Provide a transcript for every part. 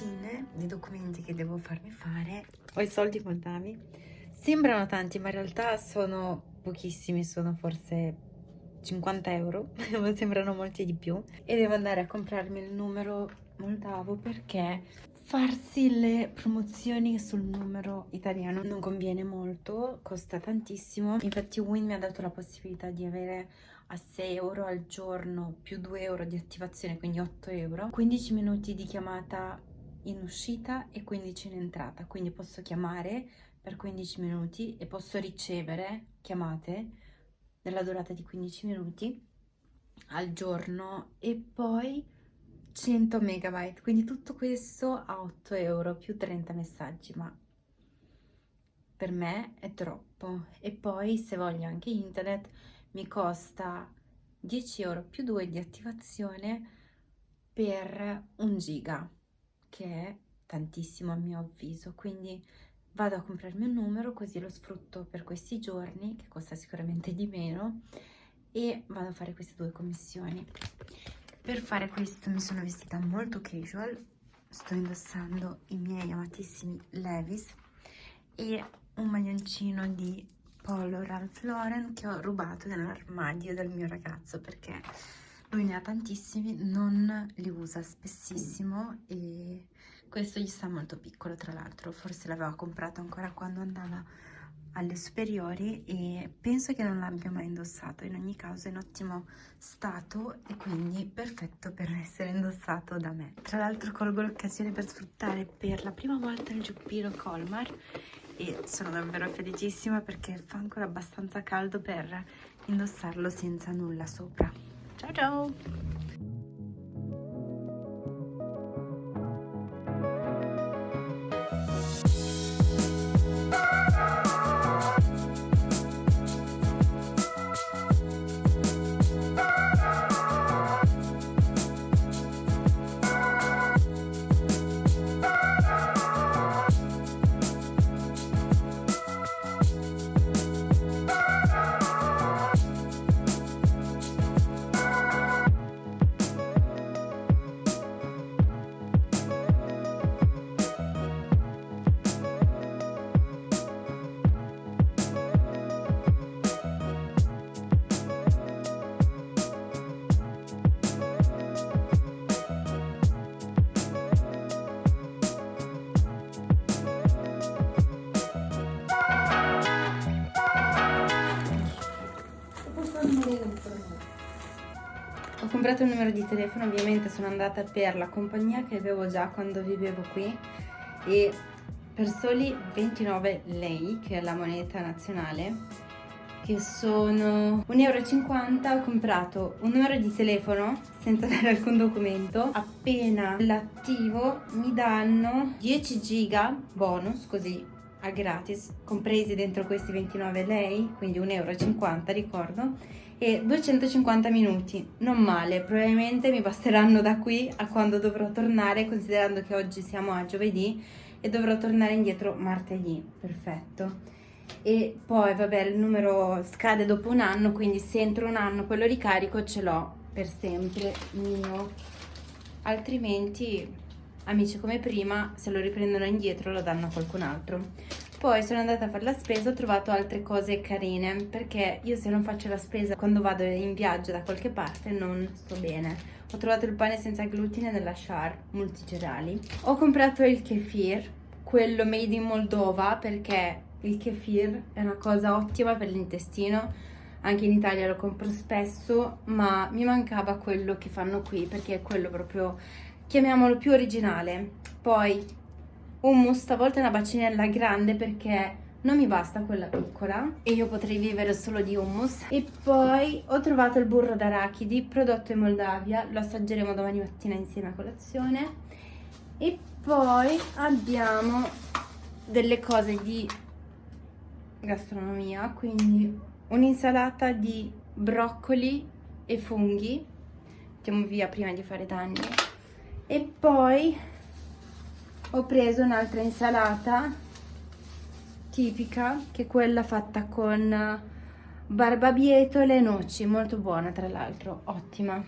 cosine, dei documenti che devo farmi fare. Ho i soldi contami. Sembrano tanti, ma in realtà sono pochissimi, sono forse 50 euro, ma sembrano molti di più. E devo andare a comprarmi il numero moldavo perché farsi le promozioni sul numero italiano non conviene molto, costa tantissimo. Infatti Win mi ha dato la possibilità di avere a 6 euro al giorno più 2 euro di attivazione, quindi 8 euro, 15 minuti di chiamata in uscita e 15 in entrata, quindi posso chiamare per 15 minuti e posso ricevere chiamate nella durata di 15 minuti al giorno e poi 100 megabyte, quindi tutto questo a 8 euro più 30 messaggi, ma per me è troppo. E poi se voglio anche internet mi costa 10 euro più 2 di attivazione per un giga che è tantissimo a mio avviso quindi vado a comprarmi un numero così lo sfrutto per questi giorni che costa sicuramente di meno e vado a fare queste due commissioni. Per fare questo mi sono vestita molto casual sto indossando i miei amatissimi Levis e un maglioncino di Polo Ralph Lauren che ho rubato nell'armadio del mio ragazzo perché lui ne ha tantissimi, non li usa spessissimo e questo gli sta molto piccolo tra l'altro, forse l'aveva comprato ancora quando andava alle superiori e penso che non l'abbia mai indossato, in ogni caso è in ottimo stato e quindi perfetto per essere indossato da me. Tra l'altro colgo l'occasione per sfruttare per la prima volta il giubbino Colmar e sono davvero felicissima perché fa ancora abbastanza caldo per indossarlo senza nulla sopra. Ciao ciao! Ho comprato il numero di telefono, ovviamente sono andata per la compagnia che avevo già quando vivevo qui e per soli 29 lei, che è la moneta nazionale, che sono 1,50 euro ho comprato un numero di telefono senza dare alcun documento. Appena l'attivo mi danno 10 giga bonus così a gratis compresi dentro questi 29 lei quindi 1,50 euro ricordo e 250 minuti. Non male probabilmente mi basteranno da qui a quando dovrò tornare considerando che oggi siamo a giovedì e dovrò tornare indietro martedì. Perfetto. E poi vabbè il numero scade dopo un anno quindi se entro un anno quello ricarico ce l'ho per sempre mio. Altrimenti amici come prima se lo riprendono indietro lo danno a qualcun altro poi sono andata a fare la spesa ho trovato altre cose carine perché io se non faccio la spesa quando vado in viaggio da qualche parte non sto bene. Ho trovato il pane senza glutine della Char multicereali ho comprato il kefir quello made in Moldova perché il kefir è una cosa ottima per l'intestino. Anche in Italia lo compro spesso ma mi mancava quello che fanno qui perché è quello proprio chiamiamolo più originale. Poi hummus stavolta è una bacinella grande perché non mi basta quella piccola. E io potrei vivere solo di hummus. E poi ho trovato il burro d'arachidi prodotto in Moldavia. Lo assaggeremo domani mattina insieme a colazione. E poi abbiamo delle cose di gastronomia quindi un'insalata di broccoli e funghi. Mettiamo via prima di fare danni e poi ho preso un'altra insalata tipica che è quella fatta con barbabietole e noci molto buona tra l'altro ottima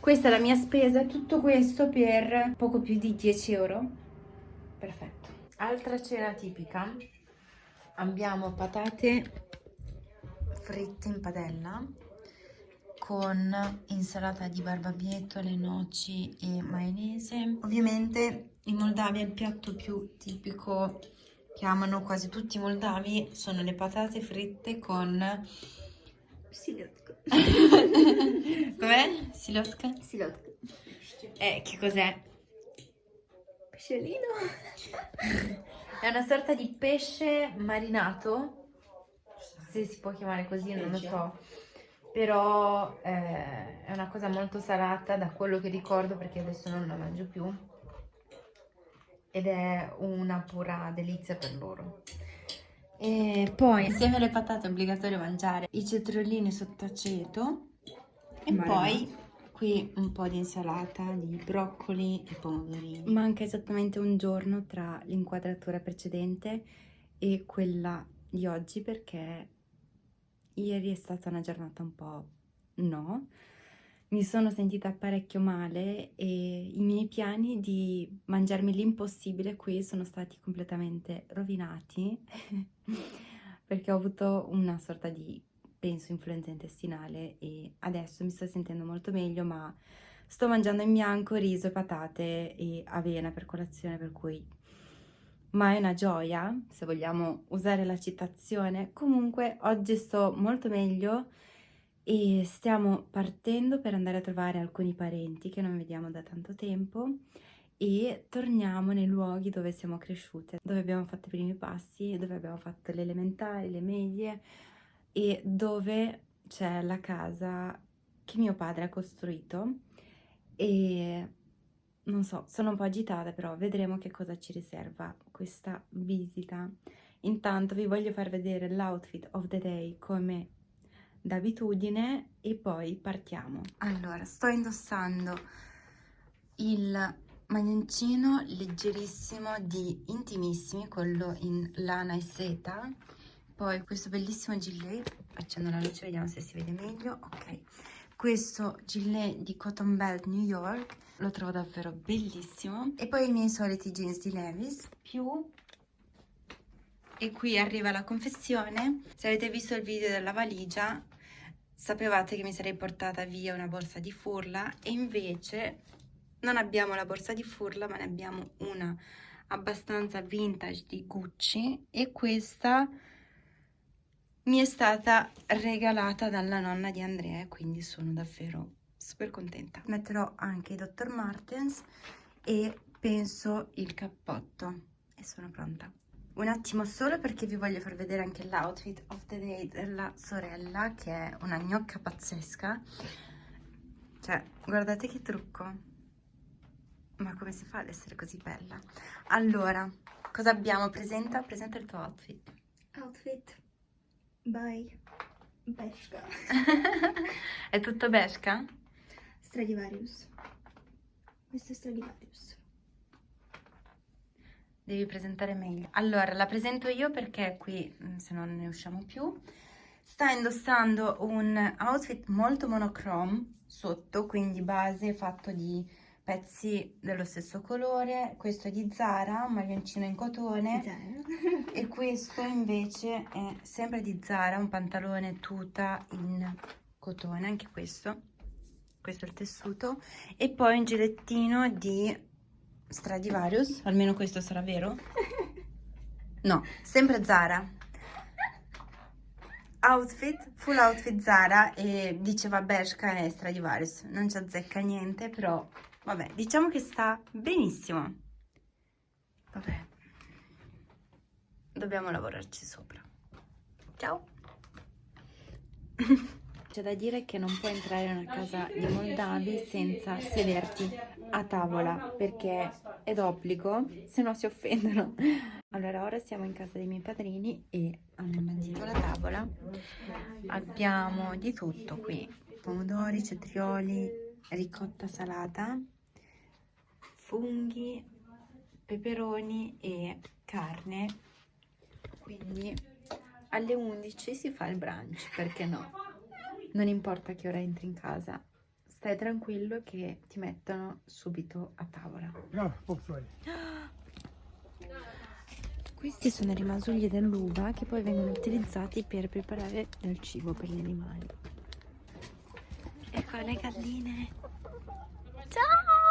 Questa è la mia spesa, tutto questo per poco più di 10 euro. Perfetto. Altra cena tipica, abbiamo patate fritte in padella con insalata di barbabietole, noci e maionese. Ovviamente in Moldavia il piatto più tipico che amano quasi tutti i moldavi sono le patate fritte con... Silotka. Com'è? Silotka? Silotka. Eh, che cos'è? Pesciolino. È una sorta di pesce marinato, se si può chiamare così, non lo so. Però eh, è una cosa molto salata da quello che ricordo perché adesso non la mangio più. Ed è una pura delizia per loro. E poi insieme alle patate è obbligatorio mangiare i cetriolini sotto aceto e Marinati. poi qui un po' di insalata di broccoli e pomodorini. Manca esattamente un giorno tra l'inquadratura precedente e quella di oggi perché ieri è stata una giornata un po' no. Mi sono sentita parecchio male e i miei piani di mangiarmi l'impossibile qui sono stati completamente rovinati perché ho avuto una sorta di, penso, influenza intestinale e adesso mi sto sentendo molto meglio ma sto mangiando in bianco riso patate e avena per colazione per cui ma è una gioia se vogliamo usare la citazione. Comunque oggi sto molto meglio e stiamo partendo per andare a trovare alcuni parenti che non vediamo da tanto tempo e torniamo nei luoghi dove siamo cresciute, dove abbiamo fatto i primi passi, dove abbiamo fatto le elementari, le medie e dove c'è la casa che mio padre ha costruito e non so, sono un po' agitata però vedremo che cosa ci riserva questa visita. Intanto vi voglio far vedere l'outfit of the day come d'abitudine e poi partiamo. Allora, sto indossando il maglioncino leggerissimo di Intimissimi, quello in lana e seta, poi questo bellissimo gilet, accendo la luce, vediamo se si vede meglio, ok, questo gilet di Cotton Belt New York, lo trovo davvero bellissimo, e poi i miei soliti jeans di Levis, più e qui arriva la confessione. Se avete visto il video della valigia, sapevate che mi sarei portata via una borsa di furla e invece non abbiamo la borsa di furla, ma ne abbiamo una abbastanza vintage di Gucci e questa mi è stata regalata dalla nonna di Andrea, quindi sono davvero super contenta. Metterò anche i Dr. Martens e penso il cappotto e sono pronta. Un attimo solo perché vi voglio far vedere anche l'outfit of the day della sorella che è una gnocca pazzesca. Cioè, guardate che trucco. Ma come si fa ad essere così bella? Allora, cosa abbiamo? Presenta, presenta il tuo outfit. Outfit by Beshka è tutto besca? Stradivarius. Questo è Stradivarius. Devi presentare meglio. Allora, la presento io perché qui, mm, se no non ne usciamo più. Sta indossando un outfit molto monochrome sotto, quindi base fatto di pezzi dello stesso colore. Questo è di Zara, un maglioncino in cotone. E questo invece è sempre di Zara, un pantalone tuta in cotone, anche questo. Questo è il tessuto. E poi un gilettino di Stradivarius, almeno questo sarà vero? No, sempre Zara. Outfit, full outfit Zara e diceva Bershka e Stradivarius. Non ci azzecca niente, però vabbè, diciamo che sta benissimo. Vabbè, dobbiamo lavorarci sopra. Ciao! C'è da dire che non puoi entrare in una casa di Moldavi senza sederti a tavola perché è d'obbligo, se no si offendono. Allora, ora siamo in casa dei miei padrini e hanno bandito la tavola. Abbiamo di tutto qui: pomodori, cetrioli, ricotta salata, funghi, peperoni e carne. Quindi alle 11 si fa il brunch, perché no? Non importa che ora entri in casa, stai tranquillo che ti mettono subito a tavola. Questi sono i rimasugli dell'uva che poi vengono utilizzati per preparare del cibo per gli animali. Ecco le galline. Ciao!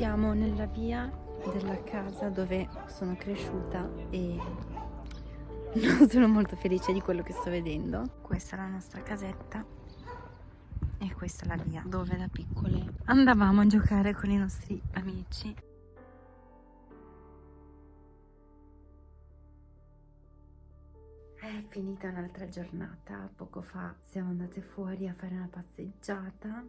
Siamo nella via della casa dove sono cresciuta e non sono molto felice di quello che sto vedendo. Questa è la nostra casetta e questa è la via dove da piccole andavamo a giocare con i nostri amici. È finita un'altra giornata, poco fa siamo andate fuori a fare una passeggiata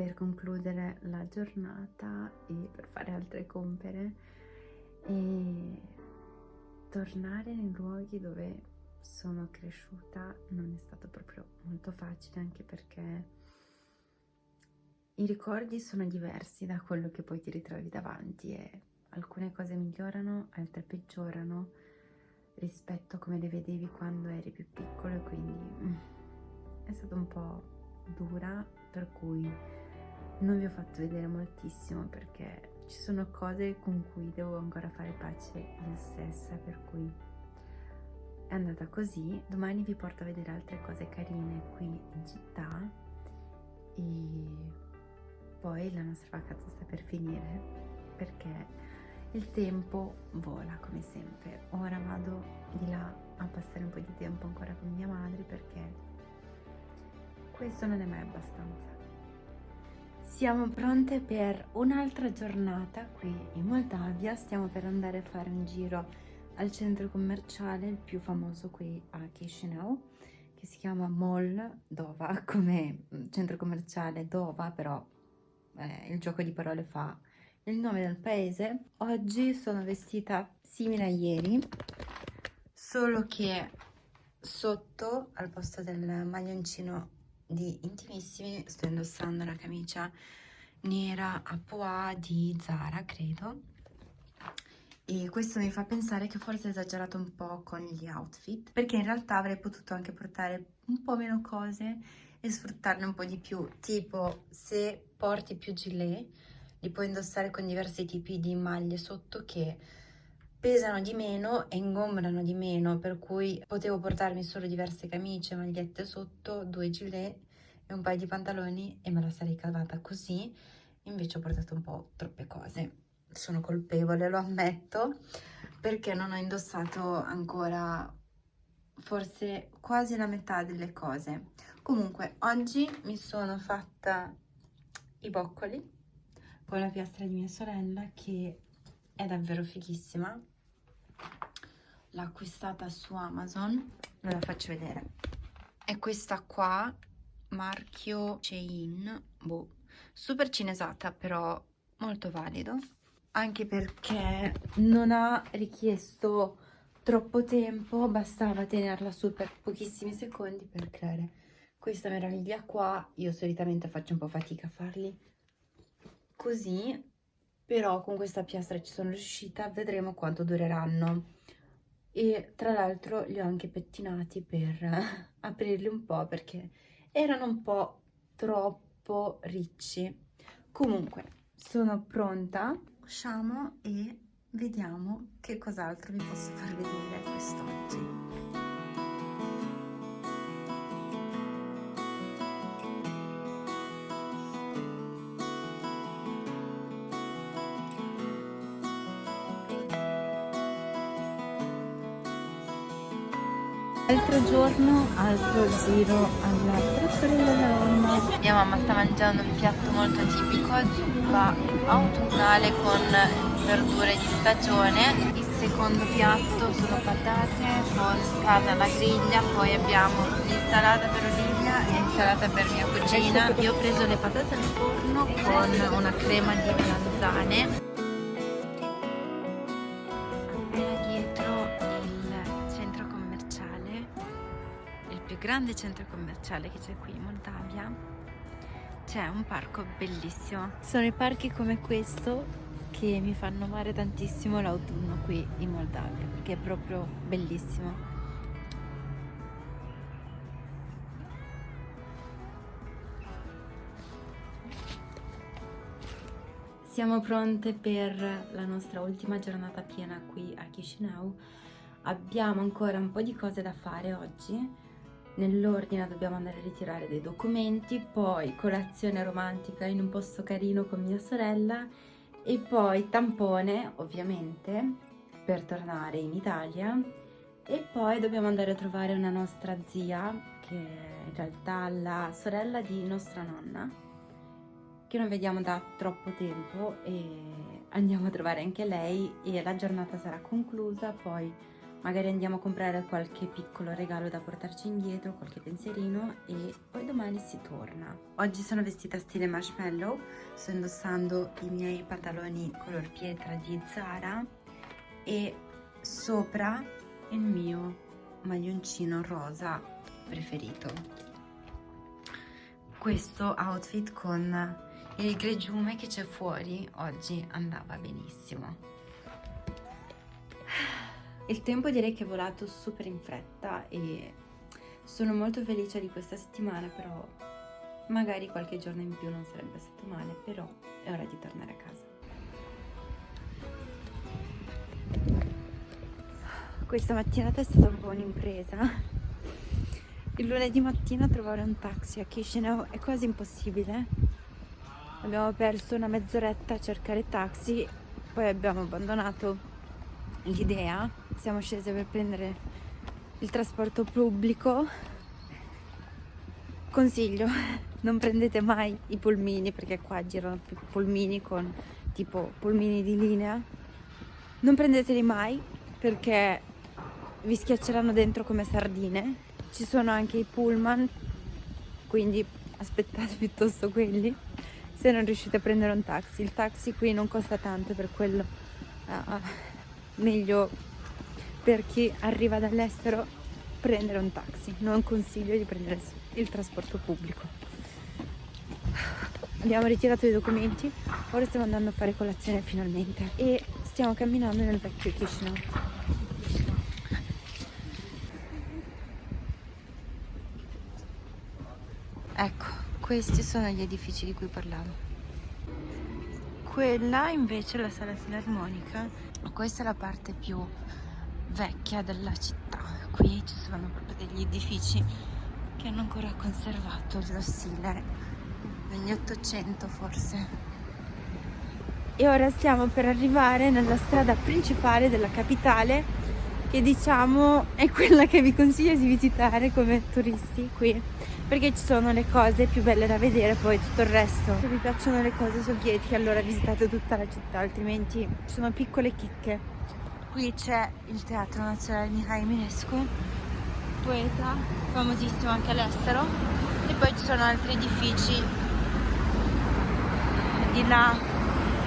per concludere la giornata e per fare altre compere e tornare nei luoghi dove sono cresciuta non è stato proprio molto facile anche perché i ricordi sono diversi da quello che poi ti ritrovi davanti e alcune cose migliorano, altre peggiorano rispetto a come le vedevi quando eri più piccolo e quindi mm, è stata un po' dura per cui non vi ho fatto vedere moltissimo perché ci sono cose con cui devo ancora fare pace io stessa per cui è andata così. Domani vi porto a vedere altre cose carine qui in città e poi la nostra vacanza sta per finire perché il tempo vola come sempre. Ora vado di là a passare un po' di tempo ancora con mia madre perché questo non è mai abbastanza siamo pronte per un'altra giornata qui in Moldavia, stiamo per andare a fare un giro al centro commerciale, il più famoso qui a Chisinau, che si chiama Mall Dova, come centro commerciale Dova, però eh, il gioco di parole fa il nome del paese. Oggi sono vestita simile a ieri, solo che sotto, al posto del maglioncino di intimissimi sto indossando la camicia nera a pois di Zara credo. E questo mi fa pensare che forse ho esagerato un po' con gli outfit perché in realtà avrei potuto anche portare un po' meno cose e sfruttarne un po' di più. Tipo se porti più gilet li puoi indossare con diversi tipi di maglie sotto che pesano di meno e ingombrano di meno, per cui potevo portarmi solo diverse camicie, magliette sotto, due gilet e un paio di pantaloni e me la sarei cavata così, invece ho portato un po' troppe cose. Sono colpevole, lo ammetto, perché non ho indossato ancora forse quasi la metà delle cose. Comunque, oggi mi sono fatta i boccoli con la piastra di mia sorella che è davvero fighissima l'ho acquistata su Amazon. Ve la faccio vedere. È questa qua marchio Shein. Boh, super cinesata però molto valido. Anche perché non ha richiesto troppo tempo bastava tenerla su per pochissimi secondi per creare questa meraviglia qua. Io solitamente faccio un po' fatica a farli. Così però con questa piastra ci sono riuscita, vedremo quanto dureranno. E tra l'altro li ho anche pettinati per aprirli un po' perché erano un po' troppo ricci. Comunque, sono pronta, usciamo e vediamo che cos'altro vi posso far vedere quest'oggi. Giorno, altro giro alla trattoria della nonna. Mia mamma sta mangiando un piatto molto tipico, zuppa autunnale con verdure di stagione. Il secondo piatto sono patate con carne alla griglia, poi abbiamo l'insalata per Olivia e l'insalata per mia cugina. Io ho preso le patate al forno con una crema di melanzane grande centro commerciale che c'è qui in Moldavia c'è un parco bellissimo. Sono i parchi come questo che mi fanno amare tantissimo l'autunno qui in Moldavia perché è proprio bellissimo. Siamo pronte per la nostra ultima giornata piena qui a Chisinau. Abbiamo ancora un po' di cose da fare oggi nell'ordine dobbiamo andare a ritirare dei documenti, poi colazione romantica in un posto carino con mia sorella e poi tampone ovviamente per tornare in Italia. E poi dobbiamo andare a trovare una nostra zia che è in realtà la sorella di nostra nonna che non vediamo da troppo tempo e andiamo a trovare anche lei e la giornata sarà conclusa poi magari andiamo a comprare qualche piccolo regalo da portarci indietro, qualche pensierino e poi domani si torna. Oggi sono vestita stile marshmallow, sto indossando i miei pantaloni color pietra di Zara e sopra il mio maglioncino rosa preferito. Questo outfit con il gregiume che c'è fuori oggi andava benissimo. Il tempo direi che è volato super in fretta e sono molto felice di questa settimana, però magari qualche giorno in più non sarebbe stato male, però è ora di tornare a casa. Questa mattinata è stata un po' un'impresa. Il lunedì mattina trovare un taxi a Chisinau è quasi impossibile. Abbiamo perso una mezz'oretta a cercare taxi, poi abbiamo abbandonato l'idea siamo scese per prendere il trasporto pubblico. Consiglio non prendete mai i polmini perché qua girano più polmini con tipo polmini di linea. Non prendeteli mai perché vi schiacceranno dentro come sardine. Ci sono anche i pullman quindi aspettate piuttosto quelli se non riuscite a prendere un taxi. Il taxi qui non costa tanto per quello uh, meglio per chi arriva dall'estero prendere un taxi, non consiglio di prendere il trasporto pubblico. Abbiamo ritirato i documenti, ora stiamo andando a fare colazione finalmente e stiamo camminando nel vecchio Chisinau. Ecco, questi sono gli edifici di cui parlavo. Quella invece è la sala filarmonica, questa è la parte più vecchia della città. Qui ci sono proprio degli edifici che hanno ancora conservato lo stile degli 800 forse. E ora stiamo per arrivare nella strada principale della capitale che diciamo è quella che vi consiglio di visitare come turisti qui perché ci sono le cose più belle da vedere poi tutto il resto se vi piacciono le cose sovietiche allora visitate tutta la città altrimenti sono piccole chicche qui c'è il Teatro Nazionale Mihai Eminescu, poeta, famosissimo anche all'estero, e poi ci sono altri edifici, di là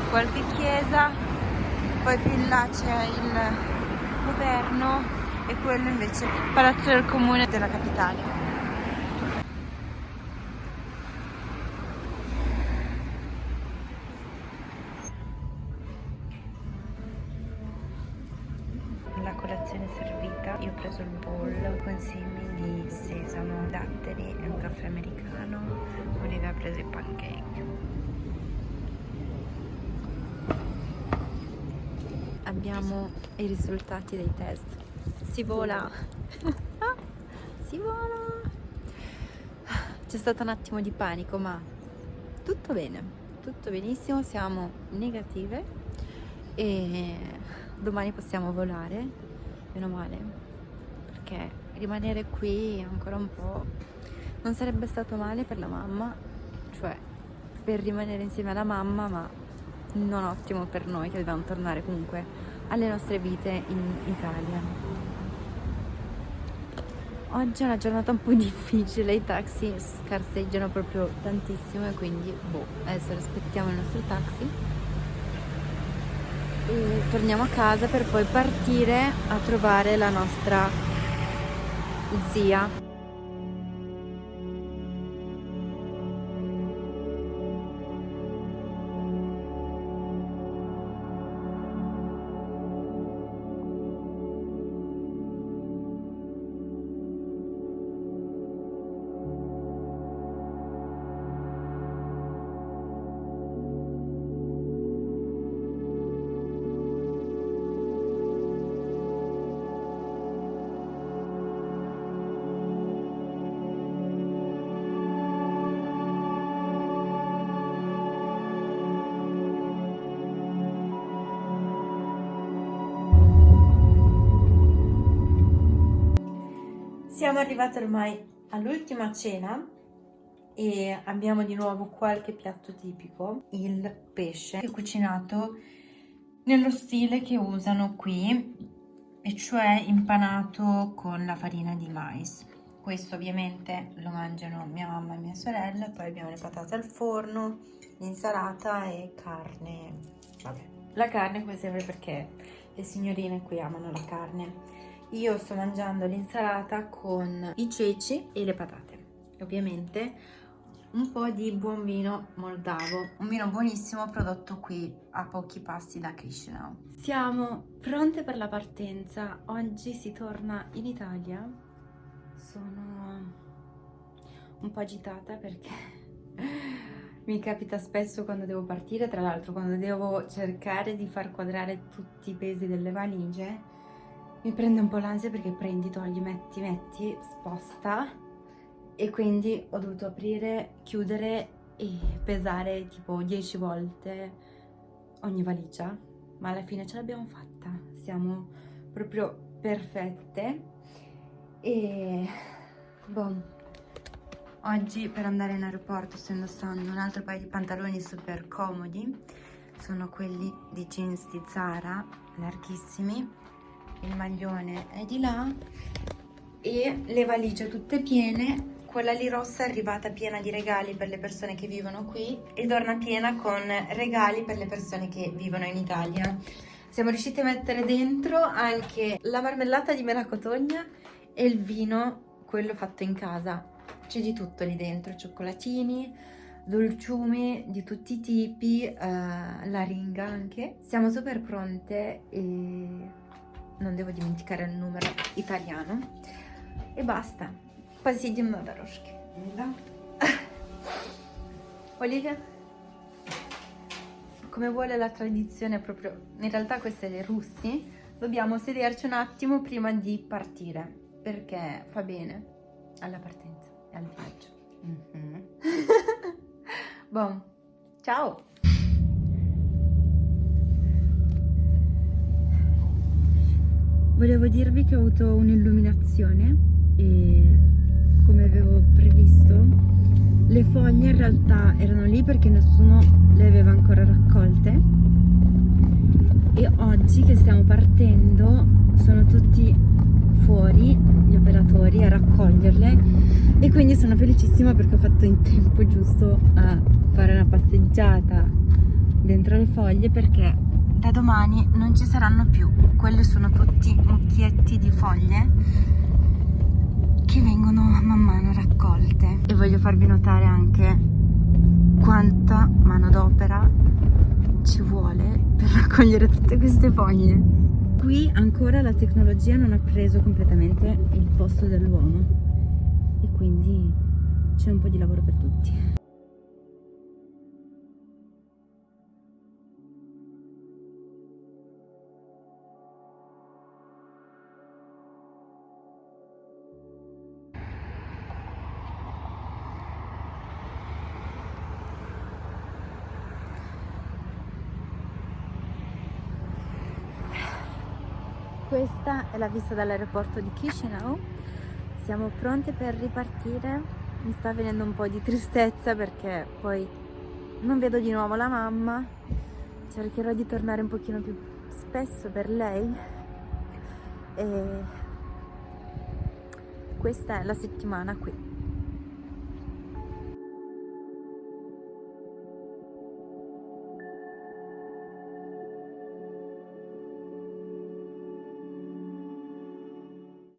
qualche chiesa, poi più in là c'è il governo e quello invece il Palazzo del Comune della capitale. I risultati dei test. Si vola! si vola! C'è stato un attimo di panico, ma tutto bene, tutto benissimo, siamo negative e domani possiamo volare, meno male, perché rimanere qui ancora un po' non sarebbe stato male per la mamma, cioè per rimanere insieme alla mamma, ma non ottimo per noi che dobbiamo tornare comunque alle nostre vite in Italia. Oggi è una giornata un po' difficile, i taxi scarseggiano proprio tantissimo e quindi boh, adesso aspettiamo il nostro taxi e torniamo a casa per poi partire a trovare la nostra zia Siamo arrivati ormai all'ultima cena e abbiamo di nuovo qualche piatto tipico, il pesce cucinato nello stile che usano qui e cioè impanato con la farina di mais. Questo ovviamente lo mangiano mia mamma e mia sorella, poi abbiamo le patate al forno, l'insalata e carne, vabbè. La carne come sempre perché le signorine qui amano la carne io sto mangiando l'insalata con i ceci e le patate. Ovviamente un po' di buon vino moldavo, un vino buonissimo prodotto qui a pochi passi da Chisinau. Siamo pronte per la partenza, oggi si torna in Italia. Sono un po' agitata perché mi capita spesso quando devo partire, tra l'altro quando devo cercare di far quadrare tutti i pesi delle valigie mi prende un po' l'ansia perché prendi, togli, metti, metti, sposta. E quindi ho dovuto aprire, chiudere e pesare tipo 10 volte ogni valigia. Ma alla fine ce l'abbiamo fatta. Siamo proprio perfette. E boh. Oggi per andare in aeroporto sto indossando un altro paio di pantaloni super comodi sono quelli di jeans di Zara larghissimi il maglione è di là e le valigie tutte piene. Quella lì rossa è arrivata piena di regali per le persone che vivono qui e torna piena con regali per le persone che vivono in Italia. Siamo riusciti a mettere dentro anche la marmellata di melacotogna e il vino quello fatto in casa. C'è di tutto lì dentro cioccolatini dolciumi di tutti i tipi, uh, la ringa anche. Siamo super pronte e non devo dimenticare il numero italiano e basta посидим на дорожке да. Olivia come vuole la tradizione proprio in realtà queste le russi dobbiamo sederci un attimo prima di partire perché fa bene alla partenza e al viaggio mm -hmm. bon ciao Volevo dirvi che ho avuto un'illuminazione e come avevo previsto le foglie in realtà erano lì perché nessuno le aveva ancora raccolte. E oggi che stiamo partendo sono tutti fuori gli operatori a raccoglierle. E quindi sono felicissima perché ho fatto in tempo giusto a fare una passeggiata dentro le foglie perché da domani non ci saranno più. Quelli sono tutti mucchietti di foglie che vengono man mano raccolte. E voglio farvi notare anche quanta manodopera ci vuole per raccogliere tutte queste foglie. Qui ancora la tecnologia non ha preso completamente il posto dell'uomo. E quindi c'è un po' di lavoro per tutti Questa è la vista dall'aeroporto di Chisinau. siamo pronte per ripartire. Mi sta venendo un po' di tristezza perché poi non vedo di nuovo la mamma. Cercherò di tornare un pochino più spesso per lei. E questa è la settimana qui.